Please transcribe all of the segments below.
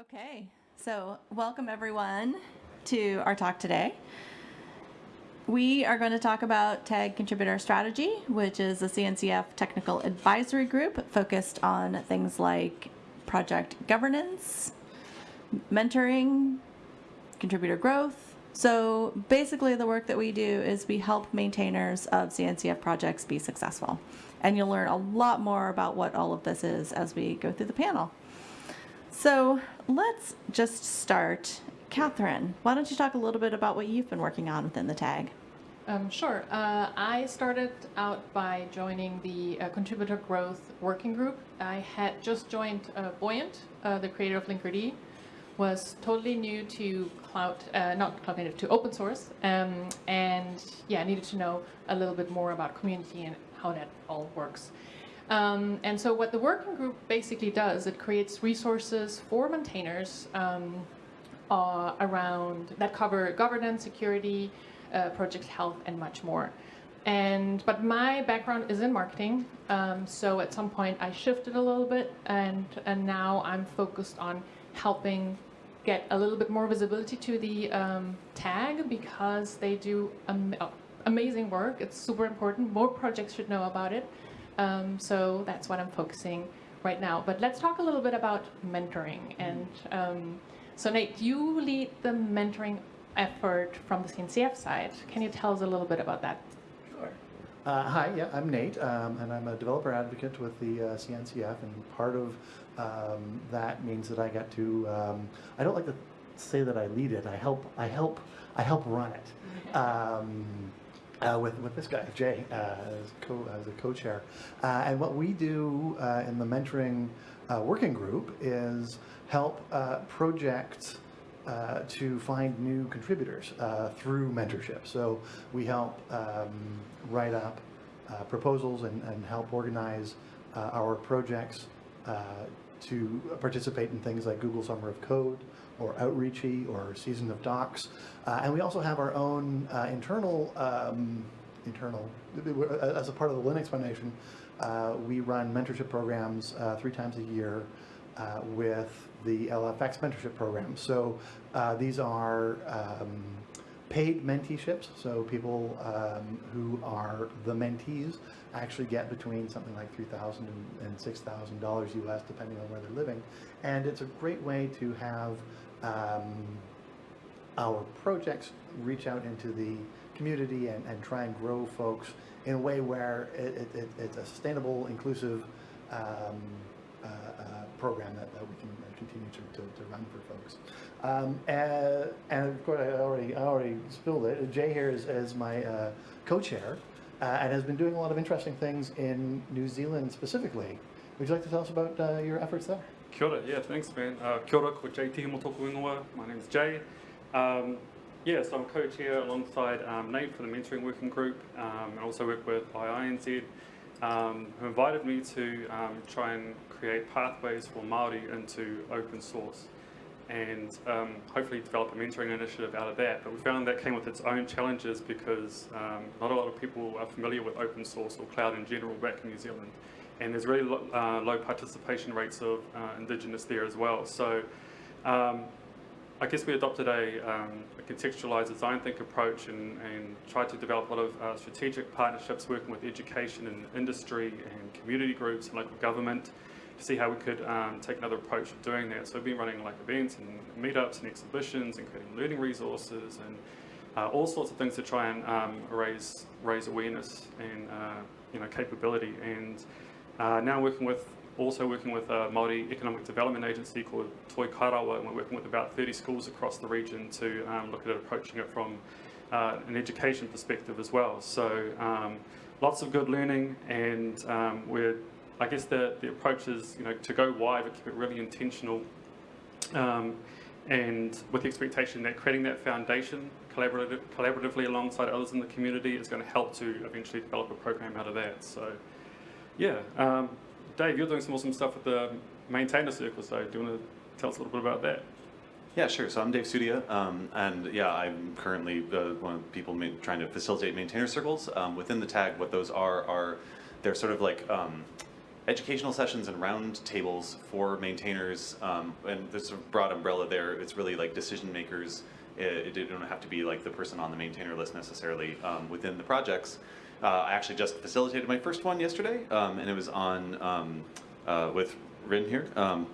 Okay, so welcome everyone to our talk today. We are going to talk about TAG Contributor Strategy, which is a CNCF technical advisory group focused on things like project governance, mentoring, contributor growth. So basically the work that we do is we help maintainers of CNCF projects be successful. And you'll learn a lot more about what all of this is as we go through the panel. So let's just start. Catherine, why don't you talk a little bit about what you've been working on within the tag? Um, sure. Uh, I started out by joining the uh, contributor growth working group. I had just joined uh, Buoyant, uh, the creator of Linkerd, was totally new to cloud, uh, not cloud native, to open source, um, and yeah, needed to know a little bit more about community and how that all works. Um, and so what the working group basically does, it creates resources for maintainers um, uh, around that cover governance, security, uh, project health, and much more. And but my background is in marketing, um, so at some point I shifted a little bit, and and now I'm focused on helping get a little bit more visibility to the um, tag because they do am amazing work. It's super important. More projects should know about it. Um, so that's what I'm focusing right now. But let's talk a little bit about mentoring. And um, so Nate, you lead the mentoring effort from the CNCF side. Can you tell us a little bit about that? Sure. Uh, hi, yeah, I'm Nate, um, and I'm a developer advocate with the uh, CNCF, and part of um, that means that I get to, um, I don't like to say that I lead it, I help, I help, I help run it. Uh, with, with this guy, Jay, uh, as, co, as a co-chair. Uh, and what we do uh, in the mentoring uh, working group is help uh, projects to find new contributors through mentorship. So we help um, write up proposals and, and help organize our projects to participate in things like Google Summer of Code, or Outreachy or Season of Docs. Uh, and we also have our own uh, internal, um, internal, as a part of the Linux Foundation, uh, we run mentorship programs uh, three times a year uh, with the LFX mentorship program. So uh, these are um, paid menteeships, so people um, who are the mentees actually get between something like 3,000 and $6,000 US, depending on where they're living. And it's a great way to have um, our projects reach out into the community and, and try and grow folks in a way where it, it, it's a sustainable, inclusive um, uh, uh, program that, that we can continue to, to, to run for folks. Um, and, and, of course, I already, I already spilled it. Jay here is, is my uh, co-chair uh, and has been doing a lot of interesting things in New Zealand specifically. Would you like to tell us about uh, your efforts there? Kia ora, yeah, thanks man. Uh, kia ora, ko Jay Tihi Motoku Ingoa. My name's Jay. Um, yeah, so I'm co-chair alongside um, Nate for the mentoring working group um, and also work with IINZ um, who invited me to um, try and create pathways for Māori into open source and um, hopefully develop a mentoring initiative out of that. But we found that came with its own challenges because um, not a lot of people are familiar with open source or cloud in general back in New Zealand and there's really lo uh, low participation rates of uh, Indigenous there as well. So um, I guess we adopted a, um, a contextualized design think approach and, and, tried to develop a lot of uh, strategic partnerships working with education and industry and community groups and local government to see how we could um, take another approach of doing that. So we've been running like events and meetups and exhibitions and creating learning resources and uh, all sorts of things to try and um, raise raise awareness and uh, you know capability and uh, now working with, also working with a Māori Economic Development Agency called Toi Kai Rawa, and we're working with about 30 schools across the region to um, look at approaching it from uh, an education perspective as well. So um, lots of good learning, and um, we're, I guess the, the approach is, you know, to go wide, but keep it really intentional, um, and with the expectation that creating that foundation collaborative, collaboratively alongside others in the community is going to help to eventually develop a program out of that. So. Yeah, um, Dave, you're doing some awesome stuff with the maintainer circle, so do you want to tell us a little bit about that? Yeah, sure. So I'm Dave Sudia, um, and yeah, I'm currently uh, one of the people trying to facilitate maintainer circles. Um, within the tag, what those are, are they're sort of like um, educational sessions and round tables for maintainers, um, and there's a broad umbrella there. It's really like decision makers. It, it don't have to be like the person on the maintainer list necessarily um, within the projects. Uh, I actually just facilitated my first one yesterday, um, and it was on um, uh, with Rin here, um,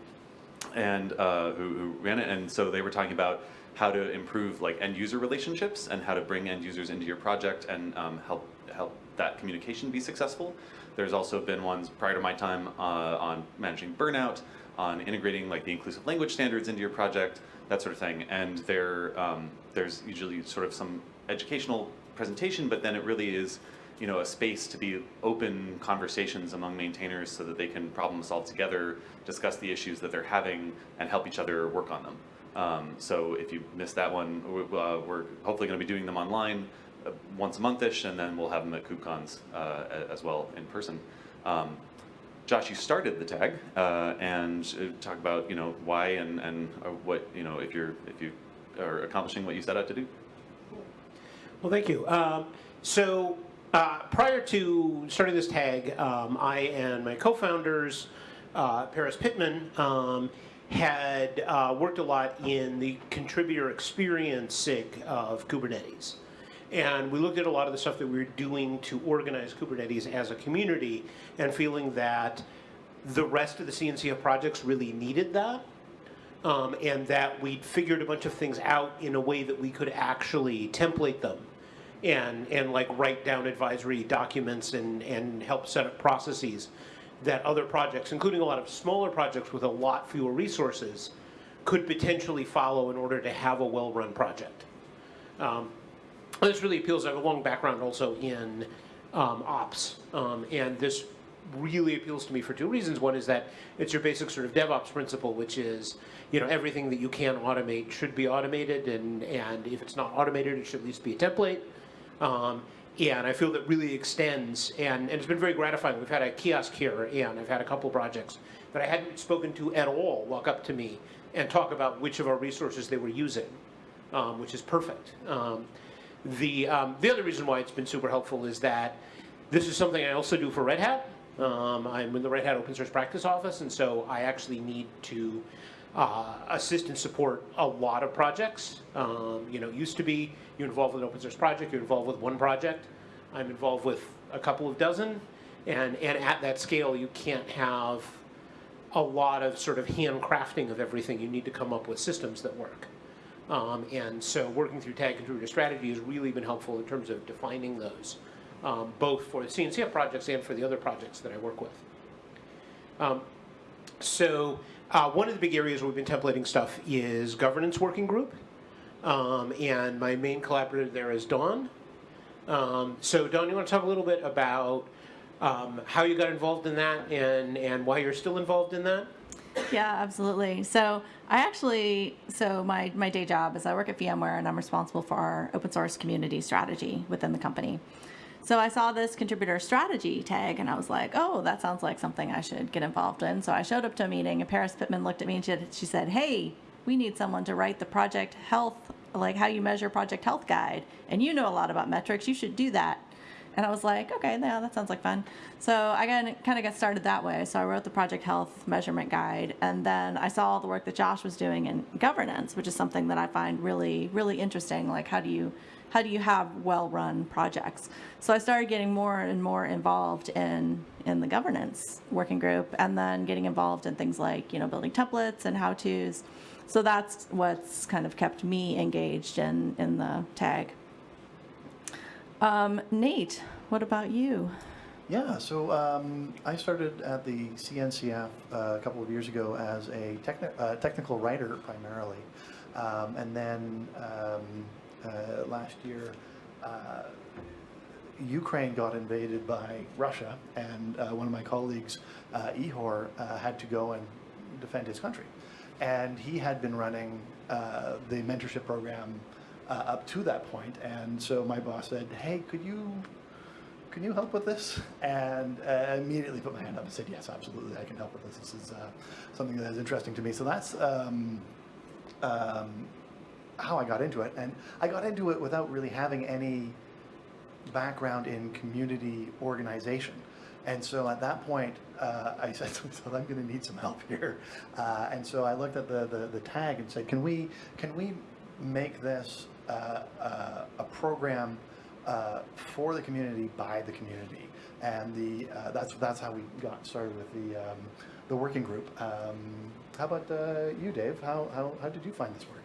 and uh, who, who ran it. And so they were talking about how to improve like end user relationships and how to bring end users into your project and um, help help that communication be successful. There's also been ones prior to my time uh, on managing burnout, on integrating like the inclusive language standards into your project, that sort of thing. And there, um, there's usually sort of some educational presentation, but then it really is, you know, a space to be open conversations among maintainers so that they can problem solve together, discuss the issues that they're having, and help each other work on them. Um, so if you missed that one, uh, we're hopefully going to be doing them online once a monthish, and then we'll have them at KubeCons uh, as well in person. Um, Josh, you started the tag, uh, and uh, talk about you know why and and uh, what you know if you're if you are accomplishing what you set out to do. Well, thank you. Um, so uh, prior to starting this tag, um, I and my co-founders, uh, Paris Pittman, um, had uh, worked a lot in the contributor experience SIG of Kubernetes. And we looked at a lot of the stuff that we were doing to organize Kubernetes as a community and feeling that the rest of the CNCF projects really needed that um, and that we'd figured a bunch of things out in a way that we could actually template them and, and like write down advisory documents and, and help set up processes that other projects, including a lot of smaller projects with a lot fewer resources, could potentially follow in order to have a well-run project. Um, this really appeals. I have a long background also in um, ops, um, and this really appeals to me for two reasons. One is that it's your basic sort of DevOps principle, which is you know everything that you can automate should be automated, and and if it's not automated, it should at least be a template. Um, and I feel that really extends, and, and it's been very gratifying. We've had a kiosk here, and I've had a couple projects that I hadn't spoken to at all walk up to me and talk about which of our resources they were using, um, which is perfect. Um, the, um, the other reason why it's been super helpful is that this is something I also do for Red Hat. Um, I'm in the Red Hat Open Source Practice Office, and so I actually need to uh, assist and support a lot of projects. Um, you know, used to be you're involved with an open source project, you're involved with one project. I'm involved with a couple of dozen, and, and at that scale, you can't have a lot of sort of handcrafting of everything. You need to come up with systems that work. Um, and so working through tag contributor strategy has really been helpful in terms of defining those, um, both for the CNCF projects and for the other projects that I work with. Um, so uh, one of the big areas where we've been templating stuff is governance working group. Um, and my main collaborator there is Dawn. Um, so Dawn, you want to talk a little bit about um, how you got involved in that and, and why you're still involved in that? Yeah, absolutely. So I actually, so my, my day job is I work at VMware and I'm responsible for our open source community strategy within the company. So I saw this contributor strategy tag and I was like, oh, that sounds like something I should get involved in. So I showed up to a meeting and Paris Pittman looked at me and she, she said, hey, we need someone to write the project health, like how you measure project health guide. And you know a lot about metrics, you should do that. And I was like, okay, yeah, that sounds like fun. So I kind of got started that way. So I wrote the project health measurement guide, and then I saw all the work that Josh was doing in governance, which is something that I find really, really interesting. Like, how do you, how do you have well-run projects? So I started getting more and more involved in in the governance working group, and then getting involved in things like you know building templates and how-tos. So that's what's kind of kept me engaged in in the tag. Um, Nate, what about you? Yeah, so um, I started at the CNCF uh, a couple of years ago as a techni- uh, technical writer primarily. Um, and then um, uh, last year, uh, Ukraine got invaded by Russia, and uh, one of my colleagues, uh, Ihor, uh, had to go and defend his country. And he had been running the mentorship program uh, up to that point, and so my boss said, "Hey, could you can you help with this?" And uh, immediately put my hand up and said, "Yes, absolutely, I can help with this. This is uh, something that is interesting to me." So that's um, um, how I got into it, and I got into it without really having any background in community organization. And so at that point, uh, I said, so I'm going to need some help here. Uh, and so I looked at the, the, the tag and said, can we, can we make this uh, uh, a program uh, for the community by the community? And the, that's, that's how we got started with the, um, the working group. Um, how about you, Dave? How, how, how did you find this work?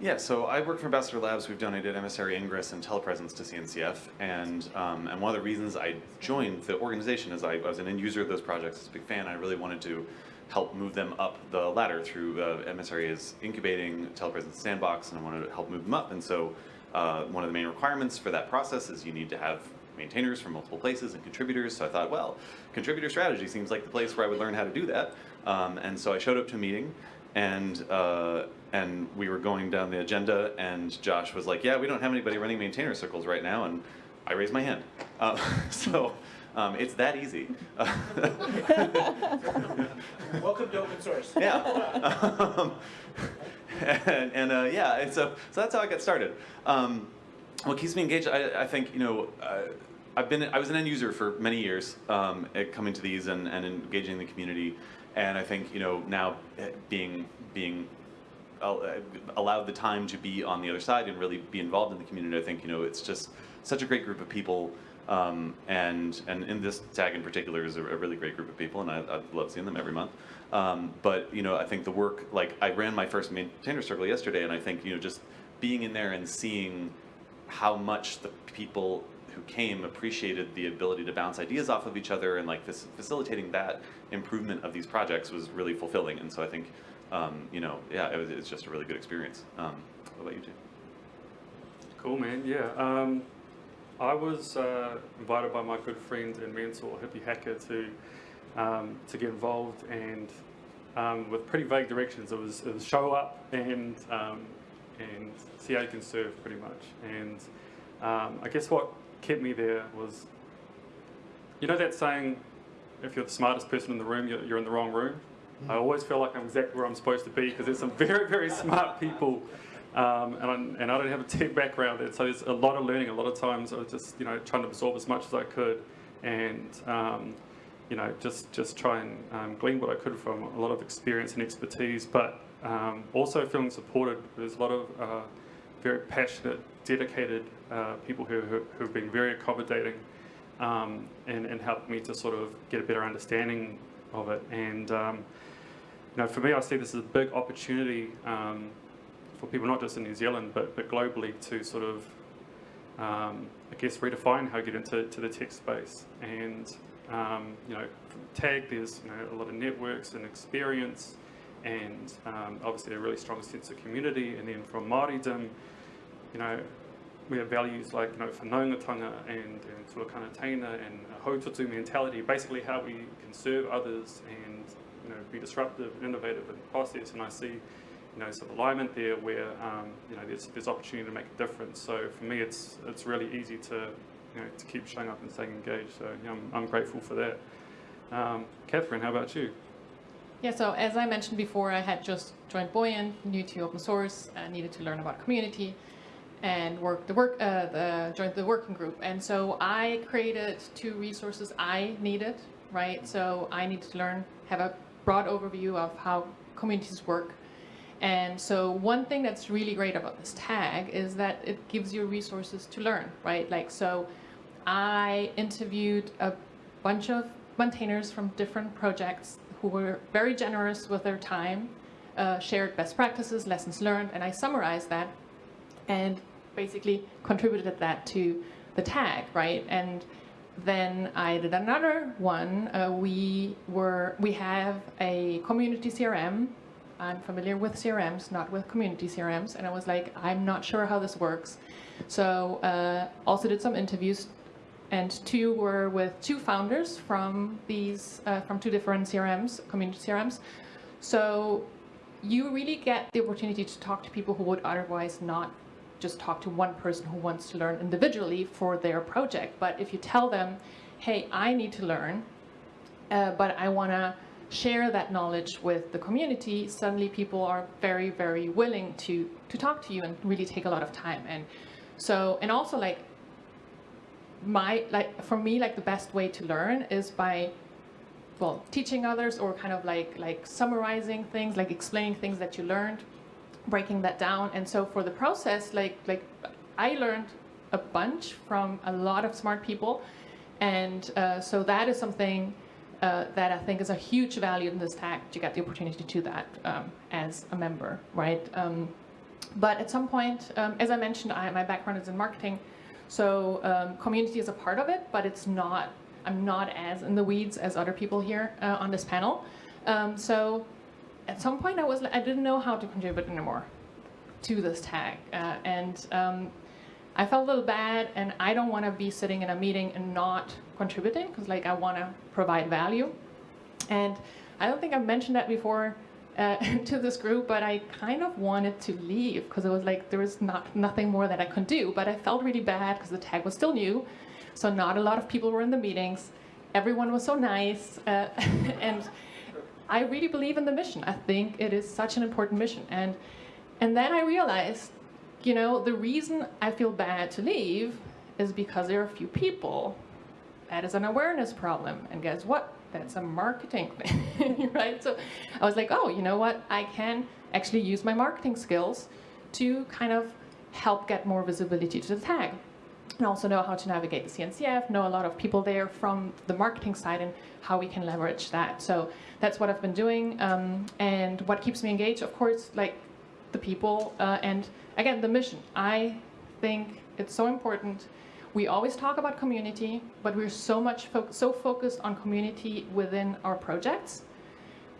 Yeah, so I work for Ambassador Labs. We've donated emissary ingress and telepresence to CNCF, and um, and one of the reasons I joined the organization is I, was an end user of those projects, I a big fan. I really wanted to help move them up the ladder through uh, is incubating telepresence sandbox, and I wanted to help move them up. And so uh, one of the main requirements for that process is you need to have maintainers from multiple places and contributors. So I thought, well, contributor strategy seems like the place where I would learn how to do that. Um, and so I showed up to a meeting, and uh, and we were going down the agenda, and Josh was like, "Yeah, we don't have anybody running maintainer circles right now," and I raised my hand. Uh, so um, it's that easy. Welcome to open source. yeah. Um, and and uh, yeah, and so so that's how I got started. Um, what keeps me engaged, I, I think, you know, uh, I've been I was an end user for many years, um, at coming to these and, and engaging the community, and I think you know now eh, being being uh, allowed the time to be on the other side and really be involved in the community. I think you know it's just such a great group of people, um, and and in this tag in particular is a, a really great group of people, and I, I love seeing them every month. Um, but you know, I think the work like I ran my first maintainer circle yesterday, and I think you know just being in there and seeing how much the people who came appreciated the ability to bounce ideas off of each other and like fac- facilitating that improvement of these projects was really fulfilling. And so I think, um, you know, yeah, it was, it's just a really good experience. Um, what about you two? Cool, man. Yeah. I was uh, invited by my good friend and mentor, Hippie Hacker, to um, to get involved, and um, with pretty vague directions. It was, it was show up and um, and see how you can serve, pretty much. And um, I guess what kept me there was, you know, that saying, if you're the smartest person in the room, you're, you're in the wrong room. I always feel like I'm exactly where I'm supposed to be because there's some very, very smart people um, and, I'm, and I don't have a tech background, and so there's a lot of learning. A lot of times I was just, you know, trying to absorb as much as I could, and um, you know, just just try and um, glean what I could from a lot of experience and expertise, but um, also feeling supported. There's a lot of uh, very passionate, dedicated uh, people who, who who've been very accommodating um, and and helped me to sort of get a better understanding of it. And um, you know, for me, I see this as a big opportunity for people not just in New Zealand but, but globally to sort of, um, I guess, redefine how you get into to the tech space. And um, you know, Tag, there's you know a lot of networks and experience, and um, obviously a really strong sense of community. And then from Māoridom, you know, we have values like you know whanaungatanga and, and tuakana taina and a haututu mentality, basically how we can serve others and you know be disruptive and innovative in the process. And I see you know some alignment there where um, you know there's there's opportunity to make a difference. So for me, it's it's really easy to you know to keep showing up and staying engaged. So yeah, I'm, I'm grateful for that. Um, Catherine, how about you? Yeah, so as I mentioned before, I had just joined Buoyant, new to open source, and needed to learn about community and work the work uh, the joined the working group. And so I created two resources I needed, right? So I needed to learn, have a broad overview of how communities work. And so one thing that's really great about this tag is that it gives you resources to learn, right? Like so I interviewed a bunch of maintainers from different projects who were very generous with their time, uh, shared best practices, lessons learned, and I summarized that and basically contributed that to the tag, right? And then I did another one. Uh, we were we have a community CRM. I'm familiar with CRMs, not with community CRMs, and I was like, I'm not sure how this works. So uh, also did some interviews, and two were with two founders from these uh, from two different CRMs, community CRMs. So you really get the opportunity to talk to people who would otherwise not just talk to one person who wants to learn individually for their project. But if you tell them, hey, I need to learn, uh, but I want to share that knowledge with the community, suddenly people are very, very willing to, to talk to you and really take a lot of time. And so, and also like my like for me like the best way to learn is by well teaching others or kind of like like summarizing things like explaining things that you learned breaking that down and so for the process like like i learned a bunch from a lot of smart people and uh, so that is something uh, that i think is a huge value in this tag to get the opportunity to do that um, as a member right um, but at some point um, as i mentioned I, my background is in marketing so um, community is a part of it but it's not i'm not as in the weeds as other people here uh, on this panel um, so at some point I was I didn't know how to contribute anymore to this tag, uh, and I felt a little bad. And I don't want to be sitting in a meeting and not contributing because like I want to provide value. And I don't think I've mentioned that before uh, to this group, but I kind of wanted to leave because it was like there was not nothing more that I could do. But I felt really bad because the tag was still new, so not a lot of people were in the meetings. Everyone was so nice, uh, and I really believe in the mission. I think it is such an important mission. And and then I realized, you know, the reason I feel bad to leave is because there are a few people. That is an awareness problem. And guess what? That's a marketing thing, right? So I was like, oh, you know what? I can actually use my marketing skills to kind of help get more visibility to the tag and also know how to navigate the CNCF, know a lot of people there from the marketing side and how we can leverage that. So that's what I've been doing. Um, and what keeps me engaged, of course, like the people uh, and again, the mission. I think it's so important. We always talk about community, but we're so much fo so focused on community within our projects.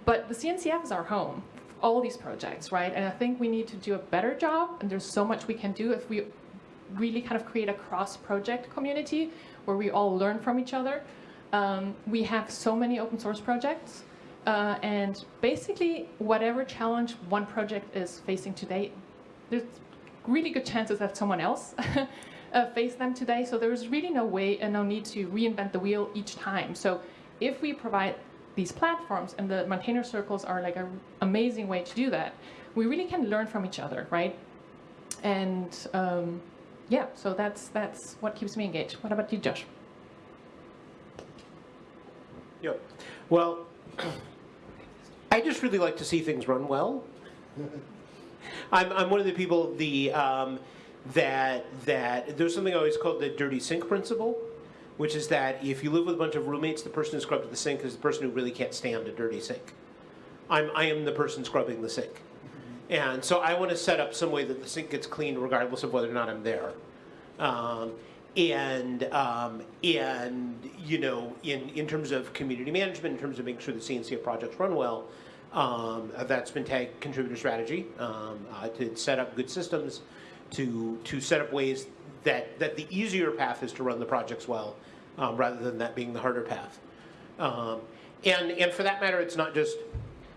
But the CNCF is our home, all these projects, right? And I think we need to do a better job, and there's so much we can do if we really kind of create a cross-project community where we all learn from each other. Um, we have so many open source projects, uh, and basically whatever challenge one project is facing today, there's really good chances that someone else uh, faced them today. So there's really no way and no need to reinvent the wheel each time. So if we provide these platforms, and the maintainer circles are like an amazing way to do that, we really can learn from each other, right? And um, yeah, so that's that's what keeps me engaged. What about you, Josh? Yep. Well, I just really like to see things run well. I'm, I'm one of the people the um, that that there's something always called the dirty sink principle, which is that if you live with a bunch of roommates, the person who scrubs the sink is the person who really can't stand a dirty sink. I'm I am the person scrubbing the sink. And so I want to set up some way that the sink gets cleaned regardless of whether or not I'm there. Um, and um, and you know, in in terms of community management, in terms of making sure the CNCF projects run well, um, that's been tag contributor strategy um, uh, to set up good systems, to to set up ways that that the easier path is to run the projects well, um, rather than that being the harder path. Um, and and for that matter, it's not just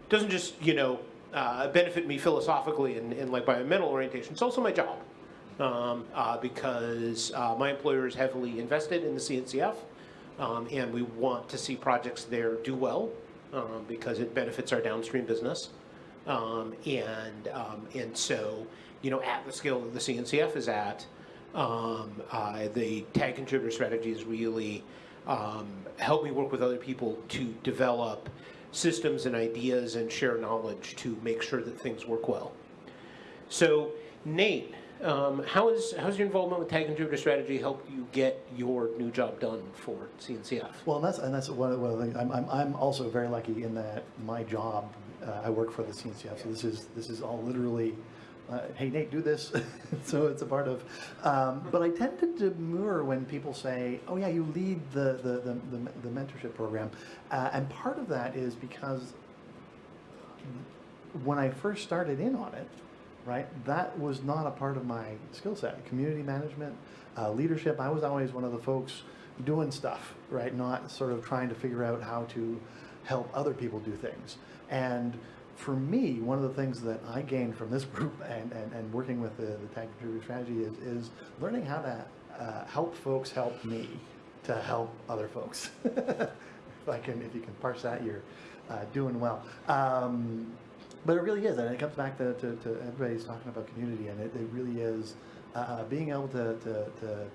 doesn't just you know uh, benefit me philosophically and, and like by my mental orientation. It's also my job um, uh, because uh, my employer is heavily invested in the CNCF, um, and we want to see projects there do well um, because it benefits our downstream business. Um, and um, and so, you know, at the scale that the CNCF is at, um, uh, the tag contributor strategy is really help me work with other people to develop systems and ideas and share knowledge to make sure that things work well. So, Nate, um, how is how's your involvement with Tag Contributor Strategy helped you get your new job done for CNCF? Well, and that's and that's one of, one of the things. I'm, I'm I'm also very lucky in that my job, uh, I work for the CNCF. So this is this is all literally. Uh, hey Nate, do this. so it's a part of. Um, but I tend to demur when people say, "Oh yeah, you lead the the the, the, the mentorship program," uh, and part of that is because when I first started in on it, right? That was not a part of my skill set. Community management, uh, leadership, I was always one of the folks doing stuff, right? Not sort of trying to figure out how to help other people do things. And for me, one of the things that I gained from this group and, and, and working with the, the Tag Contributor Strategy is, is learning how to uh, help folks help me to help other folks. if I can, if you can parse that, you're uh, doing well. Um, but it really is, and it comes back to, to, to everybody's talking about community, and it, it really is uh, being able to, to, to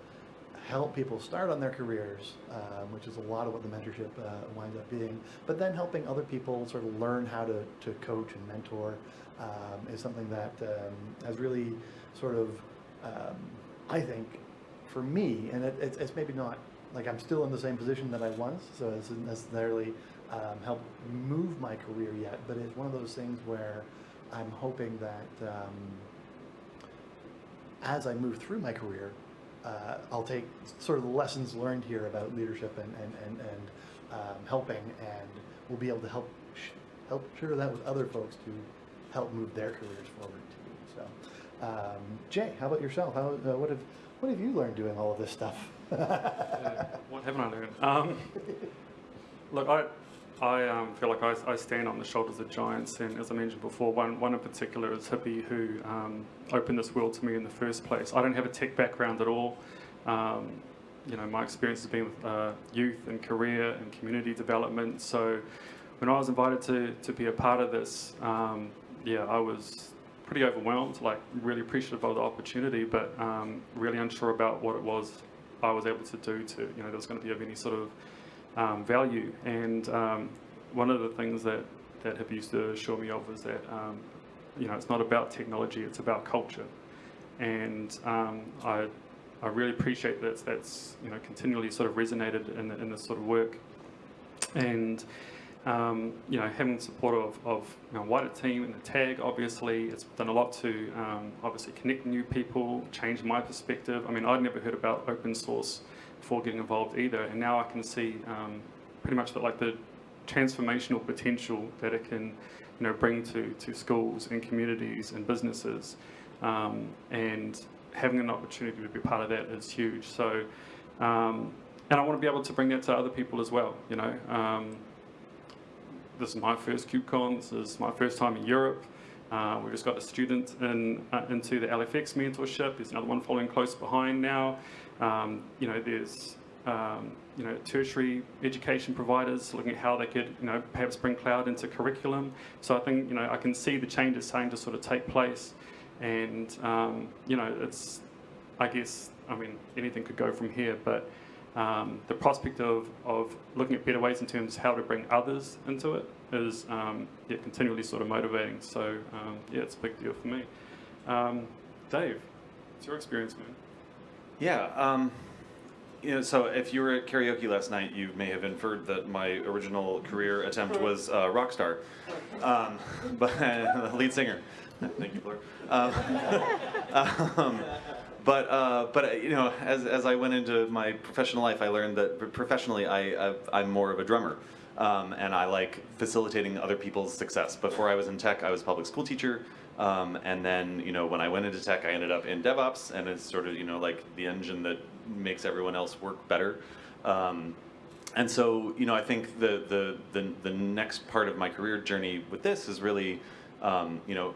help people start on their careers, um, which is a lot of what the mentorship uh, winds up being, but then helping other people sort of learn how to, to coach and mentor um, is something that um, has really sort of, um, I think, for me, and it, it's, it's maybe not like I'm still in the same position that I was, so it doesn't necessarily um, help move my career yet, but it's one of those things where I'm hoping that um, as I move through my career, uh, I'll take sort of the lessons learned here about leadership and, and, and, and um, helping, and we'll be able to help sh- help share that with other folks to help move their careers forward too. So, um, Jay, how about yourself? How, uh, what have what have you learned doing all of this stuff? Yeah, what haven't I learned? Um, look, I, I um, feel like I, I stand on the shoulders of giants, and as I mentioned before, one, one in particular is Hippie, who um, opened this world to me in the first place. I don't have a tech background at all. Um, you know, my experience has been with uh, youth and career and community development. So when I was invited to, to be a part of this, um, yeah, I was pretty overwhelmed, like really appreciative of the opportunity, but um, really unsure about what it was I was able to do to, you know, there was going to be of any sort of um, value. And um, one of the things that, that HIP used to assure me of was that, um, you know, it's not about technology, it's about culture. And um, I, I really appreciate that that's, you know, continually sort of resonated in, in this sort of work. And, um, you know, having the support of, of you know, wider team and the tag, obviously, it's done a lot to um, obviously connect new people, change my perspective. I mean, I'd never heard about open source before getting involved either, and now I can see um, pretty much that like the transformational potential that it can, you know, bring to to schools and communities and businesses, um, and having an opportunity to be part of that is huge. So, um, and I want to be able to bring that to other people as well. You know, um, this is my first KubeCon. This is my first time in Europe. Uh, we've just got a student in, uh, into the LFX mentorship. There's another one following close behind now. Um, you know, there's um, you know tertiary education providers looking at how they could you know perhaps bring cloud into curriculum. So I think you know I can see the changes starting to sort of take place, and um, you know it's I guess I mean anything could go from here, but um, the prospect of, of looking at better ways in terms of how to bring others into it is um, yeah, continually sort of motivating. So um, yeah, it's a big deal for me. Um, Dave, what's your experience, man? Yeah. Um, you know, so if you were at karaoke last night, you may have inferred that my original career attempt was uh, rock star, um, but the lead singer. Thank you, Blair. Um, um, but uh, but you know, as as I went into my professional life, I learned that professionally, I I've, I'm more of a drummer. Um, and I like facilitating other people's success. Before I was in tech, I was a public school teacher, um, and then you know when I went into tech, I ended up in DevOps, and it's sort of you know like the engine that makes everyone else work better. Um, and so you know I think the, the the the next part of my career journey with this is really um, you know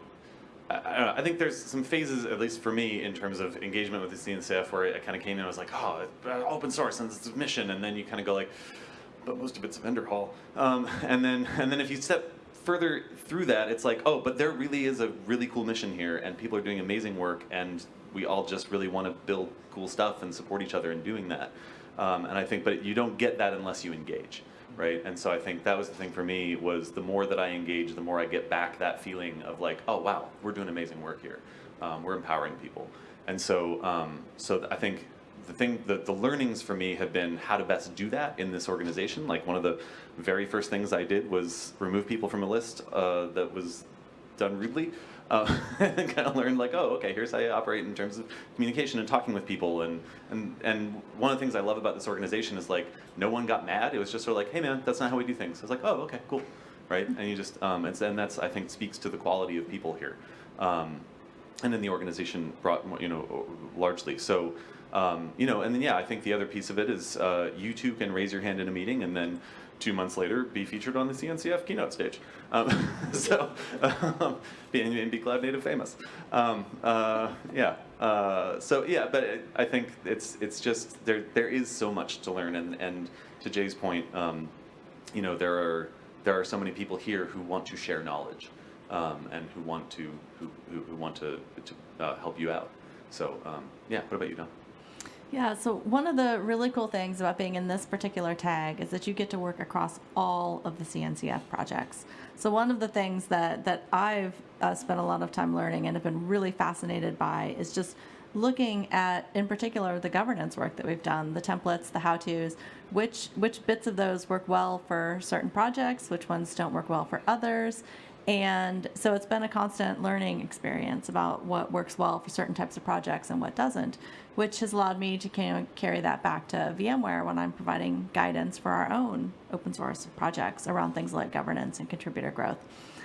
I, I I think there's some phases, at least for me, in terms of engagement with the CNCF, where I kind of came in and was like, oh, uh, open source and it's a mission, and then you kind of go like, but most of it's vendor hall. Um, and then and then if you step further through that, it's like, oh, but there really is a really cool mission here, and people are doing amazing work, and we all just really want to build cool stuff and support each other in doing that. Um, and I think, but you don't get that unless you engage, right? And so I think that was the thing for me was the more that I engage, the more I get back that feeling of like, oh wow, we're doing amazing work here, um, we're empowering people. And so, um, so I think the thing, the, the learnings for me have been how to best do that in this organization. Like one of the very first things I did was remove people from a list uh, that was done rudely. Uh, and kind of learned like, oh, okay, here's how you operate in terms of communication and talking with people. And, and, and one of the things I love about this organization is like, no one got mad. It was just sort of like, hey man, that's not how we do things. I was like, oh, okay, cool. Right? And you just, um, it's, and that's, I think, speaks to the quality of people here. Um, and then the organization brought, you know, largely. So, um, you know, and then yeah, I think the other piece of it is uh, you too can raise your hand in a meeting and then two months later be featured on the CNCF keynote stage. Um, so, um, be, and be cloud native famous. Um, uh, yeah. Uh, so yeah, but it, I think it's it's just there there is so much to learn, and and to Jay's point, um, you know, there are there are so many people here who want to share knowledge. Um, and who want to who, who, who want to, to uh, help you out. So um, yeah, what about you, Dawn? Yeah, so one of the really cool things about being in this particular tag is that you get to work across all of the CNCF projects. So one of the things that, that I've uh, spent a lot of time learning and have been really fascinated by is just looking at, in particular, the governance work that we've done, the templates, the how-tos, which, which bits of those work well for certain projects, which ones don't work well for others, and so it's been a constant learning experience about what works well for certain types of projects and what doesn't, which has allowed me to kind of carry that back to VMware when I'm providing guidance for our own open source projects around things like governance and contributor growth.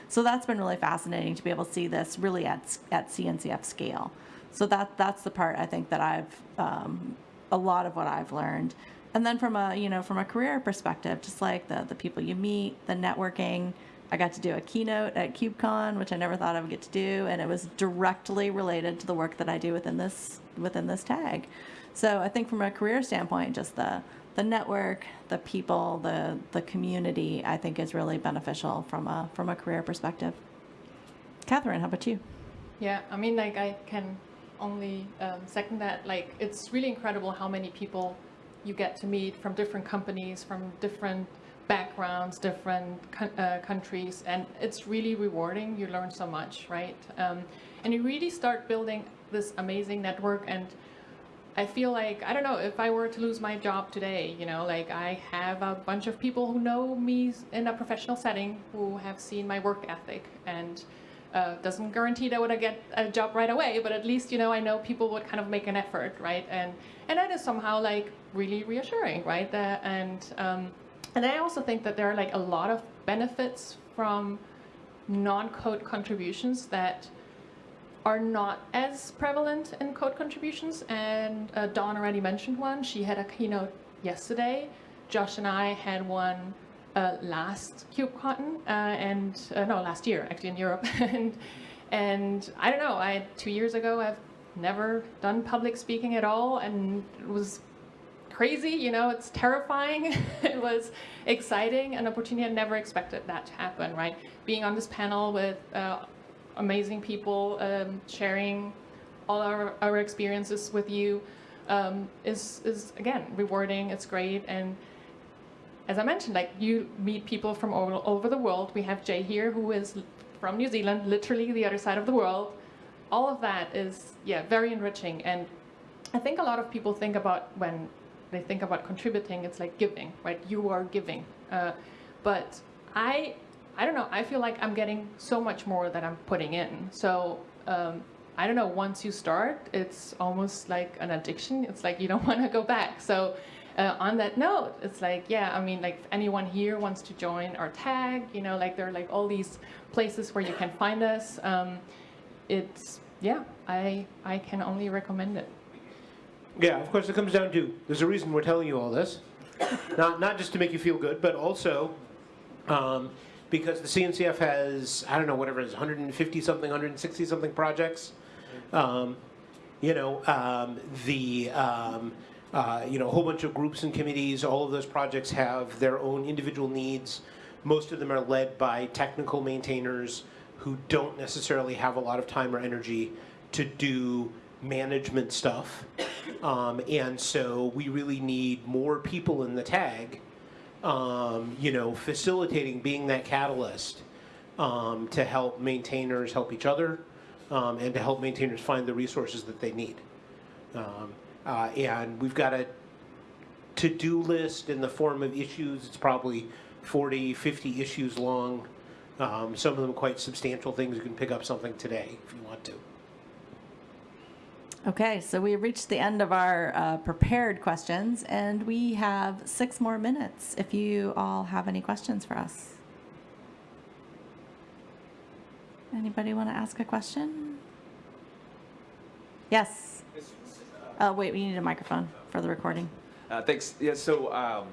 So that's been really fascinating to be able to see this really at, at CNCF scale. So that that's the part I think that I've um, a lot of what I've learned. And then from a you know from a career perspective, just like the the people you meet, the networking, I got to do a keynote at KubeCon, which I never thought I would get to do, and it was directly related to the work that I do within this within this tag. So I think from a career standpoint, just the the network, the people, the the community, I think is really beneficial from a from a career perspective. Catherine, how about you? Yeah, I mean, like I can only um, second that. Like, it's really incredible how many people you get to meet from different companies, from different backgrounds, different uh, countries, and it's really rewarding. You learn so much, right? Um, and you really start building this amazing network. And I feel like I don't know if I were to lose my job today, you know, like I have a bunch of people who know me in a professional setting who have seen my work ethic and. Uh, doesn't guarantee that I would get a job right away, but at least you know I know people would kind of make an effort, right? And and that is somehow like really reassuring, right? That, and um, and I also think that there are like a lot of benefits from non-code contributions that are not as prevalent in code contributions. And uh, Dawn already mentioned one. She had a keynote yesterday. Josh and I had one uh, last KubeCon, uh, and uh, no, last year actually in Europe. and and I don't know. I two years ago I've never done public speaking at all, and it was crazy, you know, it's terrifying. it was exciting, an opportunity I never expected that to happen, right? Being on this panel with uh, amazing people um, sharing all our, our experiences with you um, is, is, again, rewarding, it's great. And as I mentioned, like you meet people from all, over the world. We have Jay here who is from New Zealand, literally the other side of the world. All of that is, yeah, very enriching. And I think a lot of people think about when they think about contributing, it's like giving, right? You are giving. Uh, but I, I don't know, I feel like I'm getting so much more that I'm putting in. So um, I don't know, once you start, it's almost like an addiction. It's like you don't want to go back. So uh, on that note, it's like, yeah, I mean, like if anyone here wants to join our tag, you know, like there are like all these places where you can find us. Um, it's, yeah, I, I can only recommend it. Yeah, of course, it comes down to there's a reason we're telling you all this, not not just to make you feel good, but also um, because the CNCF has I don't know whatever it is 150 something, 160 something projects. Um, you know um, the. Um, uh, you know, a whole bunch of groups and committees. All of those projects have their own individual needs. Most of them are led by technical maintainers who don't necessarily have a lot of time or energy to do management stuff. Um, and so we really need more people in the tag, um, you know, facilitating, being that catalyst um, to help maintainers help each other um, and to help maintainers find the resources that they need. Um, uh, and we've got a to-do list in the form of issues. It's probably 40, 50 issues long. Um, some of them quite substantial things. You can pick up something today if you want to. Okay, so we reached the end of our uh, prepared questions, and we have six more minutes if you all have any questions for us. Anybody want to ask a question? Yes. Oh, wait, we need a microphone for the recording. Uh, thanks. Yeah, so um,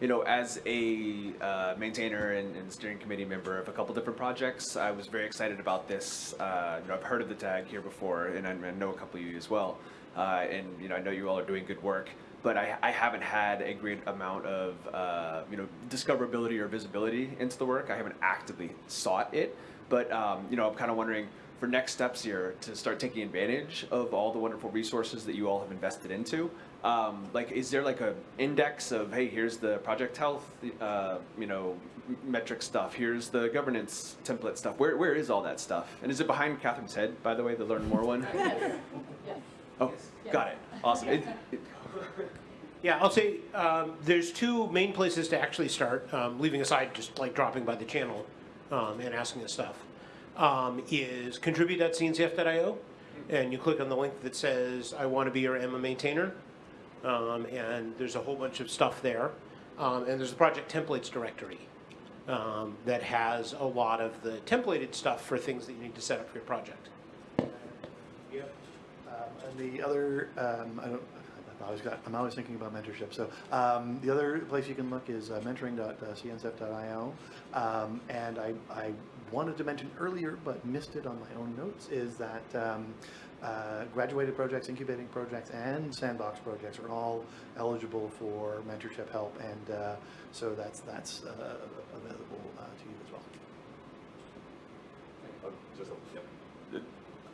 you know, as a uh, maintainer and, and, steering committee member of a couple different projects, I was very excited about this. Uh, you know, I've heard of the tag here before, and I, I know a couple of you as well. Uh, and you know, I know you all are doing good work, but I, I haven't had a great amount of uh, you know discoverability or visibility into the work. I haven't actively sought it, but um, you know, I'm kind of wondering for next steps here to start taking advantage of all the wonderful resources that you all have invested into. Um, like, is there like a index of hey, here's the project health, uh, you know, metric stuff. Here's the governance template stuff. Where where is all that stuff? And is it behind Catherine's head, by the way, the learn more one? Oh, got it. Awesome. It, it, Yeah, I'll say um, there's two main places to actually start, um, leaving aside just like dropping by the channel um, and asking us stuff. Um, is contribute.cncf.io, and you click on the link that says I want to be your am a maintainer, um, and there's a whole bunch of stuff there. Um, and there's the project templates directory um, that has a lot of the templated stuff for things that you need to set up for your project. Yep. Um, and the other, um, I don't, always got, I'm always thinking about mentorship. So um, the other place you can look is uh, mentoring.cncf.io. Um, and I, I wanted to mention earlier, but missed it on my own notes, is that um, uh, graduated projects, incubating projects, and sandbox projects are all eligible for mentorship help. And uh, so that's, that's uh, available uh, to you as well.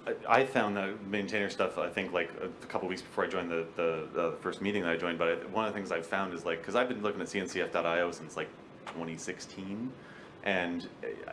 I I found the maintainer stuff, I think like a a couple weeks before I joined the, the, the first meeting that I joined, but one of the things I've found is like, cause I've been looking at cncf.io since like 2016. And uh,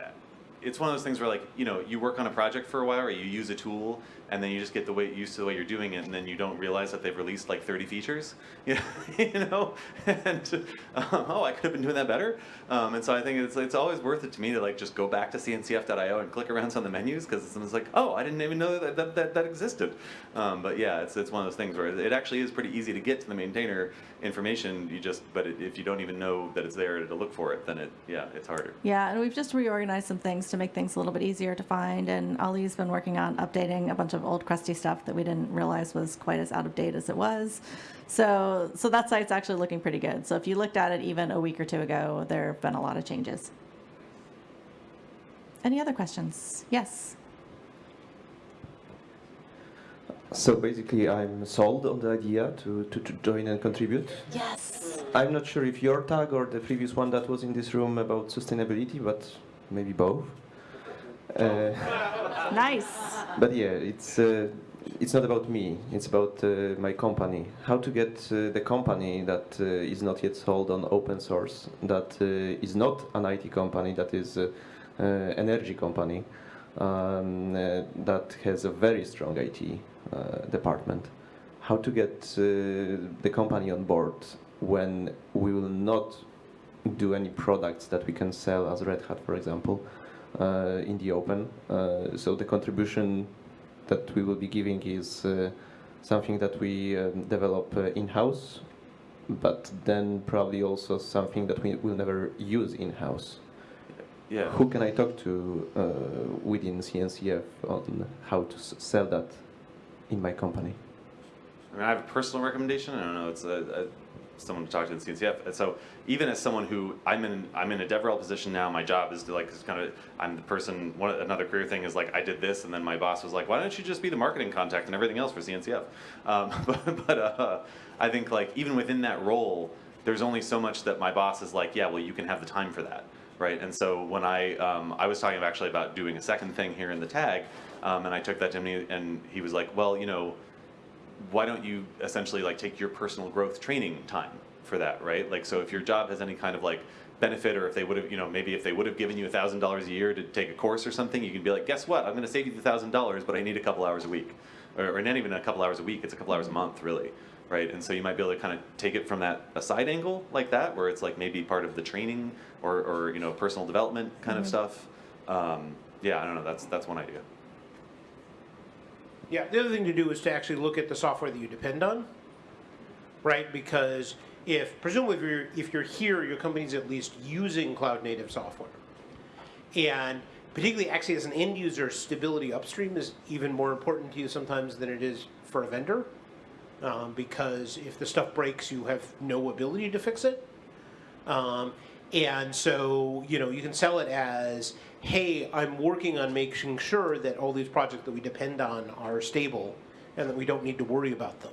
it's one of those things where like, you know, you work on a project for a while or you use a tool and then you just get the way, used to the way you're doing it and then you don't realize that they've released like 30 features, you know, and um, oh, I could have been doing that better. Um, and so I think it's, it's always worth it to me to like just go back to cncf.io and click around some of the menus because it's like, oh, I didn't even know that that, that, that existed. Um, but yeah, it's, it's one of those things where it actually is pretty easy to get to the maintainer information. You just, but it, if you don't even know that it's there to look for it, then it, yeah, it's harder. Yeah, and we've just reorganized some things to make things a little bit easier to find. And Ali's been working on updating a bunch of old crusty stuff that we didn't realize was quite as out of date as it was. So, so that site's actually looking pretty good. So if you looked at it even a week or two ago, there have been a lot of changes. Any other questions? Yes. So basically, I'm sold on the idea to, to, to join and contribute. Yes. I'm not sure if your tag or the previous one that was in this room about sustainability, but maybe both. Uh, Nice. But yeah, it's uh, it's not about me. It's about uh, my company. How to get uh, the company that uh, is not yet sold on open source, that uh, is not an IT company, that is uh, uh, energy company, um, that has a very strong IT department. How to get the company on board when we will not do any products that we can sell as Red Hat, for example, in the open. Uh, so the contribution that we will be giving is uh, something that we um, develop uh, in-house, but then probably also something that we will never use in-house. Yeah. Who can I talk to uh, within CNCF on how to s- sell that in my company? I mean, I have a personal recommendation. I don't know. It's a, a, someone to talk to in CNCF. And so even as someone who I'm in, I'm in a DevRel position now. My job is to like it's kind of I'm the person. One another career thing is like I did this, and then my boss was like, "Why don't you just be the marketing contact and everything else for CNCF?" Um, but but uh, I think like even within that role, there's only so much that my boss is like, "Yeah, well, you can have the time for that." Right, and so when I um, I was talking actually about doing a second thing here in the tag, um, and I took that to him, and he was like, "Well, you know, why don't you essentially like take your personal growth training time for that, right? Like, so if your job has any kind of like benefit, or if they would have, you know, maybe if they would have given you a thousand dollars a year to take a course or something, you can be like, guess what? I'm going to save you the thousand dollars, but I need a couple hours a week, or, or not even a couple hours a week. It's a couple hours a month, really, right? And so you might be able to kind of take it from that a side angle like that, where it's like maybe part of the training or, or you know, personal development kind of stuff. Um, yeah, I don't know. That's that's one idea. Yeah, the other thing to do is to actually look at the software that you depend on, right? Because if, presumably if you're, if you're here, your company's at least using cloud native software. And particularly actually as an end user, stability upstream is even more important to you sometimes than it is for a vendor. Um, because if the stuff breaks, you have no ability to fix it. Um, and so, you know, you can sell it as, hey, I'm working on making sure that all these projects that we depend on are stable and that we don't need to worry about them.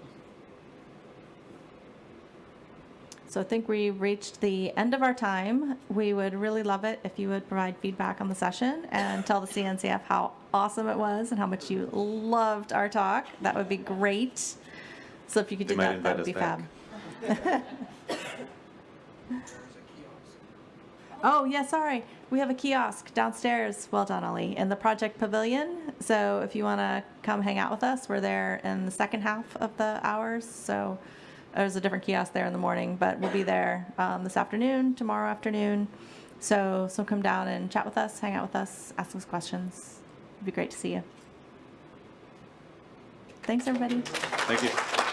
So I think we reached the end of our time. We would really love it if you would provide feedback on the session and tell the CNCF how awesome it was and how much you loved our talk. That would be great. So if you could They do that, that would be us fab. Oh, yeah, sorry. We have a kiosk downstairs. Well done, Ollie, in the project pavilion. So if you want to come hang out with us, we're there in the second half of the hours. So there's a different kiosk there in the morning, but we'll be there um, this afternoon, tomorrow afternoon. So so come down and chat with us, hang out with us, ask us questions. It'd be great to see you. Thanks, everybody. Thank you.